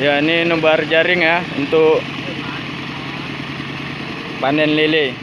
Ya ini nebar jaring ya untuk panen lele.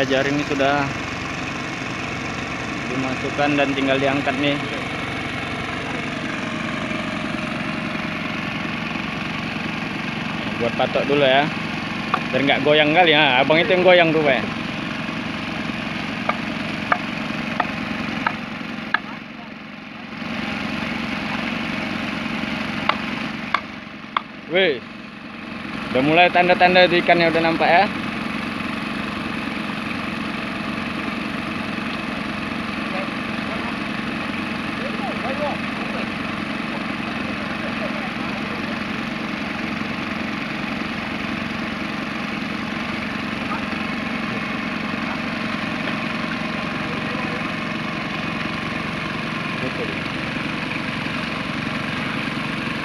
Ya jaring ini sudah dimasukkan dan tinggal diangkat nih. Buat patok dulu ya. Biar nggak goyang kali ya. Abang itu yang goyang tuh, Pak. Wih. Udah mulai tanda-tanda ikannya udah nampak ya.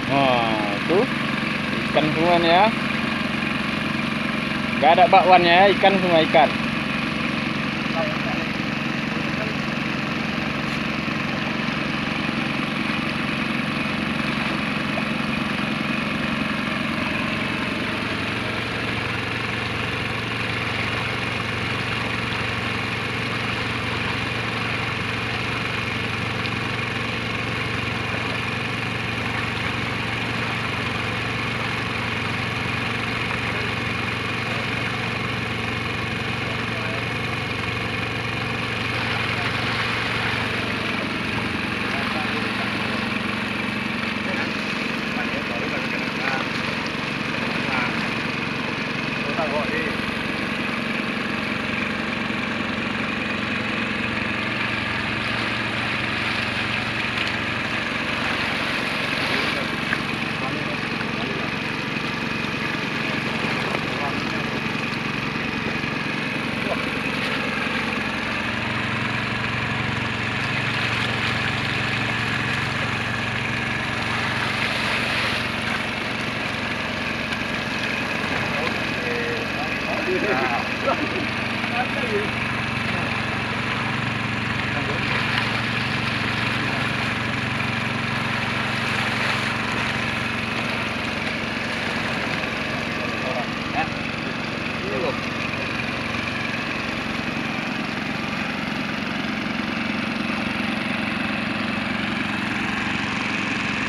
Wah, tuh nih ya. Gak ada bakwannya ya, ikan semua ikan.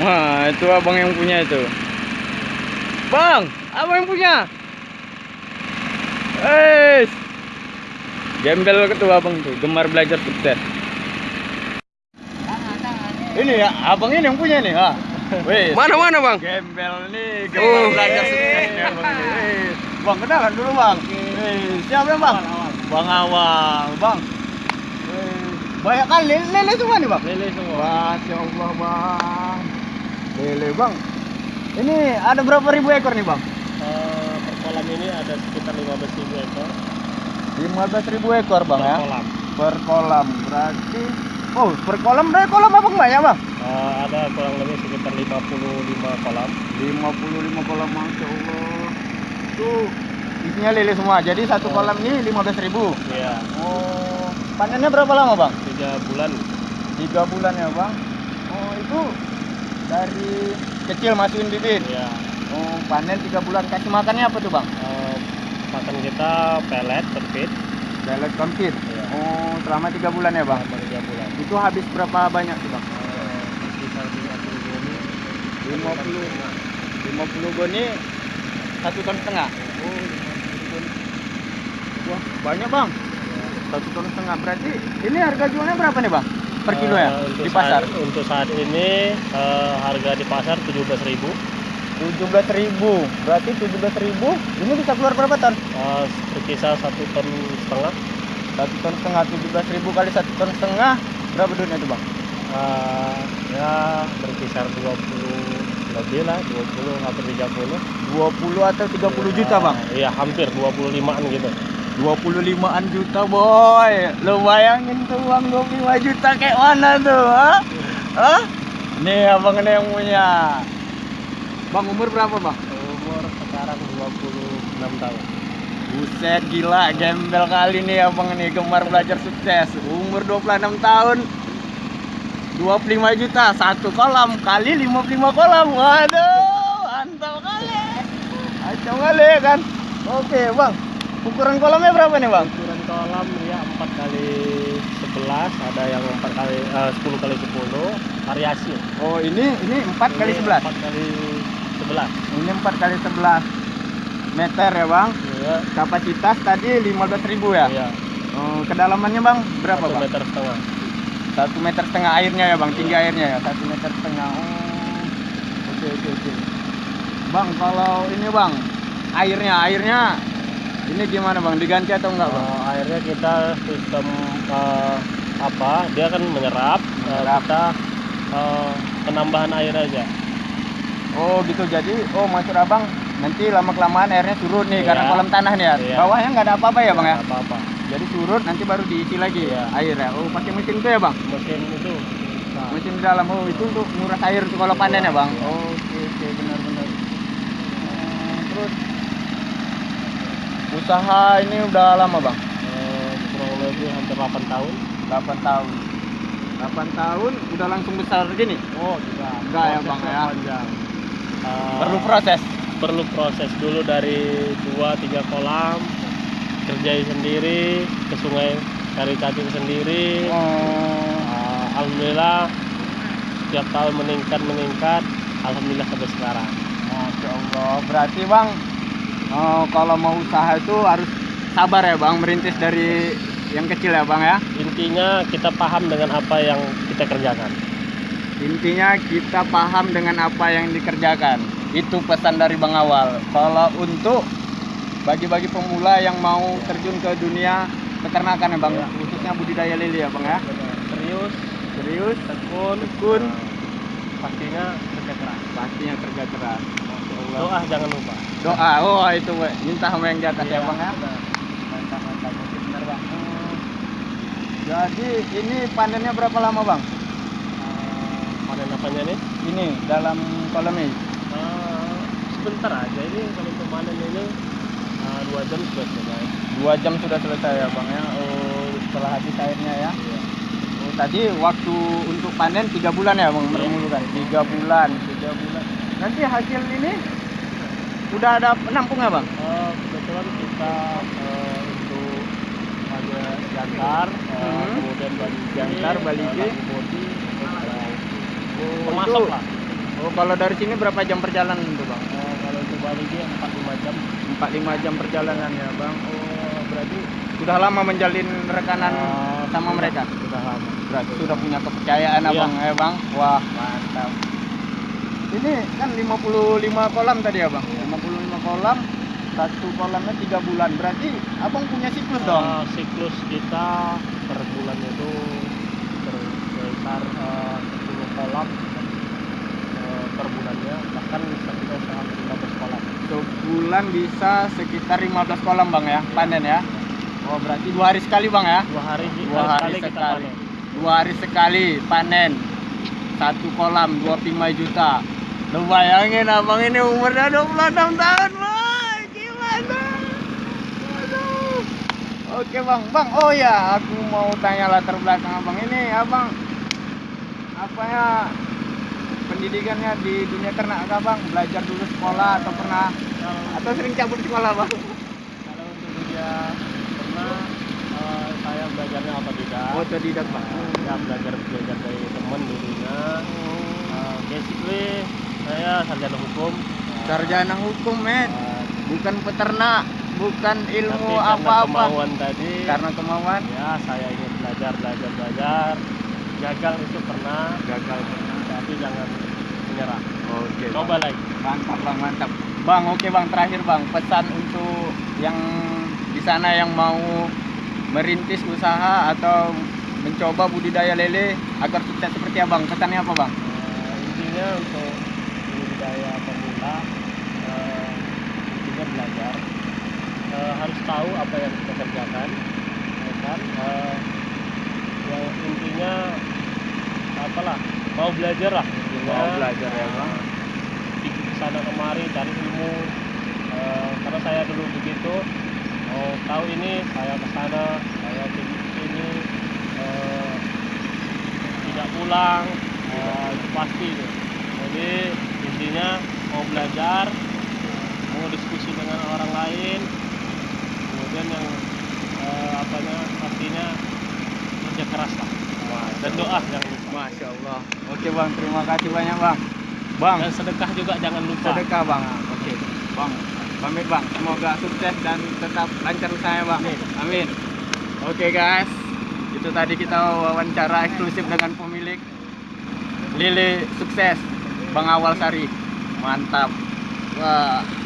Wah, itu abang yang punya itu. Bang, abang yang punya. Eh gembel ketua abang tuh, gemar belajar sukses. Ini ya, abang ini yang punya nih, ha. Wih, Mana mana bang? gembel nih, Oh. gemar belajar sukses nih abang ini. Wih, Bang, kenalan dulu bang. Wih, siapa yang bang? Bang Awal, bang. Wih, banyak kali lele, lele semua nih bang. Lele semua. Masya Allah bang Lele bang Ini ada berapa ribu ekor nih bang? Eh, per kolam ini ada sekitar 15 ribu ekor 15 ribu ekor bang per ya kolam. Per kolam berarti Oh per kolam berarti kolam apa banyak bang? Eh, ada kurang lebih sekitar 55 kolam. 55 kolam Masya Allah Itu isinya lele semua Jadi satu Oh. kolam ini 15 ribu Iya, Oh Panennya berapa lama bang? tiga bulan. Tiga bulan ya bang Oh itu dari kecil masukin bibit Iya. Oh panen tiga bulan Kasih makannya apa tuh bang? Eh, makan kita pelet, perfit. Belet konfit. Iya. Oh, selama tiga bulan ya bang. Selama tiga bulan. Itu habis berapa banyak tuh bang? Eh, sekitar 50 goni. 50 50 goni satu ton setengah. Oh, 50 goni. Wah, banyak bang. Satu ton setengah. Berarti ini harga jualnya berapa nih bang? Per kilo ya? Eh, untuk Di pasar? Saat, untuk saat ini eh, harga di pasar 17.000 Tujuh belas ribu. Berarti tujuh belas ribu. Ini bisa keluar berapa ton? Eh, berkisar satu ton setengah. Satu ton setengah. Tujuh belas ribu kali satu ton setengah. Berapa duitnya tuh bang? Eh, ya berkisar 20 lebih lah 20 hampir 30 20 atau 30 juta bang? iya hampir 25an gitu 25-an juta boy Lo bayangin tuh uang 25 juta kayak mana tuh ha? Hah? Nih abang ini yang punya Bang umur berapa bang? umur sekarang 26 tahun. Buset gila gembel kali nih abang ini Gemar belajar sukses. Umur 26 tahun 25 juta Satu kolam kali 55 kolam. Waduh Mantap kali. Acau kali kan? Oke bang Ukuran kolamnya berapa nih bang? ukuran kolam ya 4 kali 11 ada yang 4 kali eh, 10 kali 10 variasi. Oh ini ini 4 kali 11 4 kali 11 Ini 4 kali 11 meter ya bang. iya Kapasitas tadi 15.000 ya. iya Oh, kedalamannya bang berapa satu bang? meter setengah Satu meter setengah airnya ya bang, tinggi airnya ya. Satu meter setengah. Oh, oke oke oke. Bang kalau ini bang airnya airnya ini gimana bang? Diganti atau enggak bang? Eh, akhirnya kita sistem eh, apa dia kan menyerap, eh, Menyerap. kita eh, penambahan air aja Oh gitu jadi oh maksud abang nanti lama kelamaan airnya surut nih Iya. karena kolam tanah nih ya. Iya. Bawahnya nggak ada apa-apa ya bang ya? Nggak apa-apa Jadi surut nanti baru diisi lagi Iya. air ya. Oh pakai mesin tuh ya bang? mesin itu nah, Mesin di dalam oh itu untuk nguras air tuh kalau panen ya bang. Iya. Oke oke benar benar. Hmm, terus usaha ini udah lama bang? eh, kurang lebih hampir 8 tahun 8 tahun. 8 tahun udah langsung besar gini? oh tidak Enggak ya, Bang, ya? panjang Eh, Perlu proses. perlu proses dulu dari 2-3 kolam kerjain sendiri ke sungai cari cacing sendiri Oh. Eh, alhamdulillah setiap tahun meningkat meningkat alhamdulillah sampai sekarang Masya Allah. Berarti bang oh, kalau mau usaha itu harus sabar ya bang merintis dari yang kecil ya bang ya. intinya kita paham dengan apa yang kita kerjakan Intinya kita paham dengan apa yang dikerjakan. Itu pesan dari Bang Awal. Kalau untuk bagi-bagi pemula yang mau terjun ke dunia peternakan ya Bang, Ya. khususnya budidaya lele ya Bang ya. serius Serius, tekun tekun, pastinya kerja keras pastinya kerja keras. Doa jangan lupa Doa, oh itu we. minta sama yang di atas ya Iya, Bang ya. Mantap, mantap. Benar Bang. Hmm. Jadi ini panennya berapa lama Bang? Apanya nih Ini dalam kolam ini. Eh, sebentar aja ini kalau panen ini eh, dua jam sudah selesai Dua jam sudah selesai ya Bang ya. Oh, setelah habis airnya ya. Iya. Oh, tadi waktu untuk panen tiga bulan ya bang Iya. kan tiga bulan tiga bulan nanti hasil ini udah ada penampung ya bang Eh, kebetulan kita eh, untuk ada jangkar, eh, Hmm. kemudian bali Jangkar, balige. body, oh, termasuk itu lah. Oh, kalau dari sini berapa jam perjalanan tuh, Bang? Eh, kalau untuk Bali dia 4-5 jam 4-5 jam perjalanan ya, Bang. Oh, berarti sudah lama menjalin rekanan Eh, sama sudah- mereka. sudah lama Berarti sudah punya kepercayaan Iya. Abang ya, Bang. Wah, mantap. Ini kan 55 kolam tadi ya, Bang. 55 kolam. Satu kolamnya 3 bulan. Berarti Abang punya siklus dong. Eh, siklus kita per bulan itu berkisar eh, 10 kolam eh, per bulannya bahkan bisa kita usaha 15 kolam Sebulan bisa sekitar 15 kolam, Bang ya. Panen ya. Oh, berarti dua hari sekali, Bang ya. dua hari Dua hari kita sekali. panen. Dua hari sekali panen. Satu kolam 25 juta. Lu bayangin abang ini umurnya 26 tahun, Bang. Gimana? Aduh. Oke, Bang. Bang, oh ya, aku mau tanya latar belakang Abang ini, Abang apa ya pendidikannya di dunia ternak kah, Bang? Belajar dulu sekolah atau pernah kalau atau sering cabut sekolah, Bang? kalau untuk dunia pernah eh, saya belajarnya otodidak Otodidak, Bang. ya belajar belajar dari teman dulunya Eh, basically saya sarjana hukum Sarjana hukum, Met. Eh, bukan peternak, bukan ilmu tapi karena apa-apa. kemauan tadi Karena kemauan ya saya ingin belajar belajar belajar gagal itu pernah gagal. tapi jangan menyerah Oke. coba lagi Mantap bang, mantap. Bang, oke bang. Terakhir bang, pesan untuk yang di sana yang mau merintis usaha atau mencoba budidaya lele agar sukses seperti abang. Pesannya apa bang? Eh, intinya untuk budidaya pemula eh, intinya belajar Eh, harus tahu apa yang kita kerjakan ya kan yang intinya apalah mau belajar lah intinya. Mau belajar ya, Bang. di sana kemari cari ilmu. Eh, karena saya dulu begitu mau tahu ini saya ke sana saya ke sini eh, tidak pulang. Itu pasti jadi intinya mau belajar mau diskusi dengan orang lain kemudian yang eh, apanya pastinya kerja keras lah dan doa jangan lupa Masya Allah. Oke bang, terima kasih banyak bang. Bang, dan sedekah juga jangan lupa sedekah bang. Oke, bang. Pamit bang. Semoga sukses dan tetap lancar usahanya bang. Amin. Oke guys, itu tadi kita wawancara eksklusif dengan pemilik Lili sukses, Bang Awal Sari. Mantap. Wah.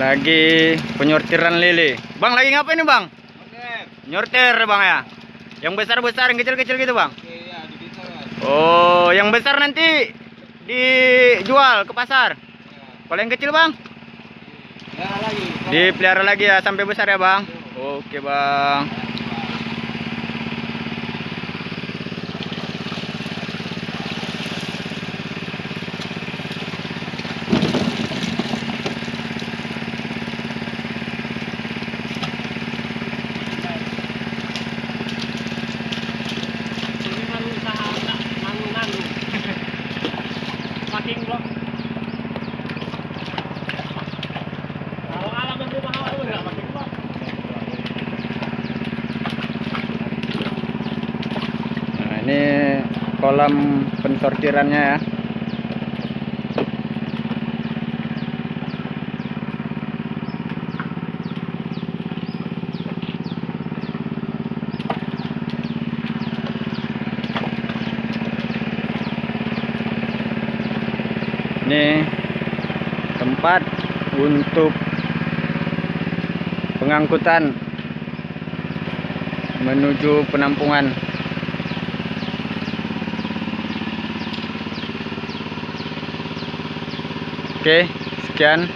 Lagi penyortiran lele. Bang lagi ngapain nih bang? Nyortir bang ya. Yang besar-besar, yang kecil-kecil gitu bang. Oh, yang besar nanti dijual ke pasar. Kalau yang kecil bang, dipelihara lagi ya sampai besar ya bang. Oke bang. Ini kan usaha nggak nanggung-nanggung. Saking blok. Kalau alam dan rumah awal itu nggak pakai blok. Nah, ini kolam pensortirannya ya. Ini tempat untuk pengangkutan menuju penampungan. Oke, sekian.